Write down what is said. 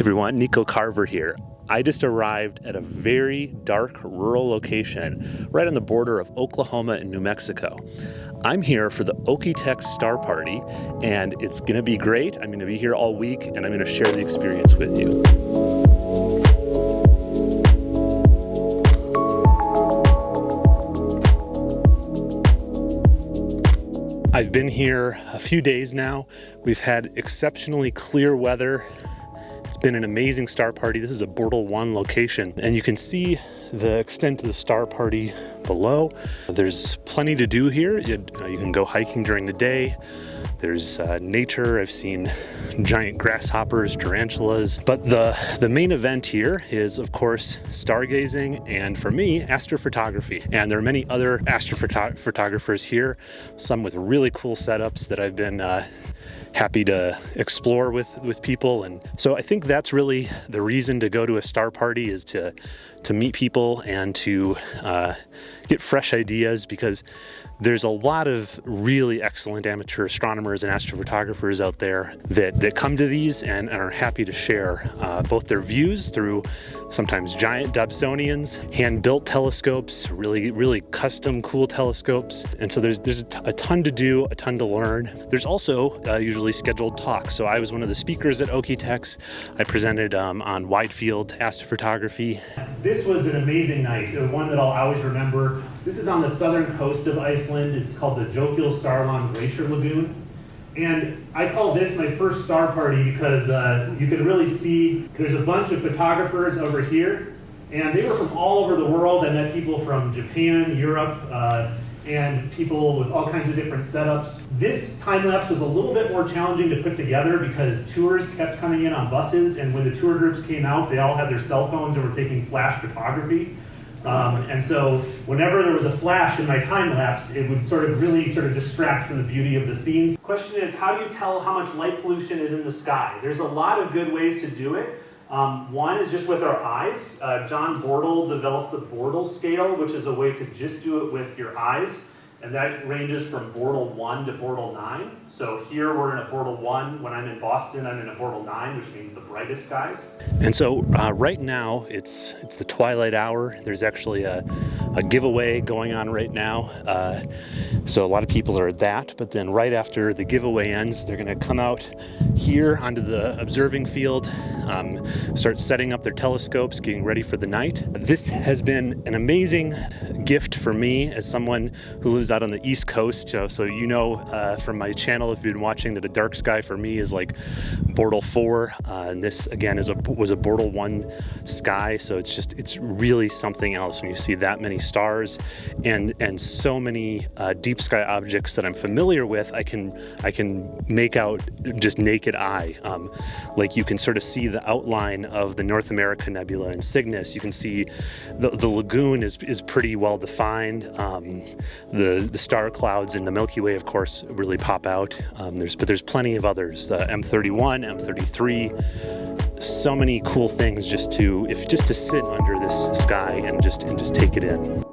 everyone, Nico Carver here. I just arrived at a very dark rural location right on the border of Oklahoma and New Mexico. I'm here for the Okie-Tex Star Party and it's gonna be great. I'm gonna be here all week and I'm gonna share the experience with you. I've been here a few days now. We've had exceptionally clear weather been an amazing star party. This is a Bortle 1 location, and you can see the extent of the star party below. There's plenty to do here. You, uh, you can go hiking during the day. There's uh, nature. I've seen giant grasshoppers, tarantulas. But the, the main event here is, of course, stargazing and, for me, astrophotography. And there are many other astrophotographers here, some with really cool setups that I've been uh, happy to explore with with people and so I think that's really the reason to go to a star party is to to meet people and to uh, get fresh ideas because there's a lot of really excellent amateur astronomers and astrophotographers out there that, that come to these and, are happy to share uh, both their views through sometimes giant Dobsonians, hand-built telescopes, really, really custom cool telescopes. And so there's, there's a, ton to do, a ton to learn. There's also uh, usually scheduled talks. So I was one of the speakers at Okie-Tex. I presented um, on wide field astrophotography. This was an amazing night, uh, one that I'll always remember. This is on the southern coast of Iceland. It's called the Jökulsárlón Glacier Lagoon. And I call this my first star party because uh, you can really see there's a bunch of photographers over here. And they were from all over the world. I met people from Japan, Europe, uh, and people with all kinds of different setups. This time lapse was a little bit more challenging to put together because tours kept coming in on buses. And when the tour groups came out, they all had their cell phones and were taking flash photography. Um, and so whenever there was a flash in my time lapse, it would sort of really sort of distract from the beauty of the scenes. Question is, how do you tell how much light pollution is in the sky? There's a lot of good ways to do it. Um, one is just with our eyes. Uh, John Bortle developed the Bortle scale, which is a way to just do it with your eyes. And that ranges from Bortle 1 to Bortle 9. So here we're in a Bortle 1. When I'm in Boston, I'm in a Bortle 9, which means the brightest skies. And so uh, right now, it's it's the twilight hour. There's actually a, a giveaway going on right now. Uh, so a lot of people are at that, but then right after the giveaway ends, they're gonna come out here onto the observing field, um, start setting up their telescopes, getting ready for the night. This has been an amazing gift for me as someone who lives out on the East Coast. So, so you know uh, from my channel, if you've been watching, that a dark sky for me is like Bortle 4. Uh, and this again is a was a Bortle 1 sky. So it's just, it's really something else when you see that many stars and, and so many uh, deep sky objects that I'm familiar with, I can, I can make out just naked eye. Um, like you can sort of see the outline of the North America Nebula in Cygnus. You can see the, the lagoon is, is pretty well defined. Um, the, the star clouds in the Milky Way, of course, really pop out. Um, there's, but there's plenty of others, the M31, M33, so many cool things just to, if just to sit under this sky and just, and just take it in.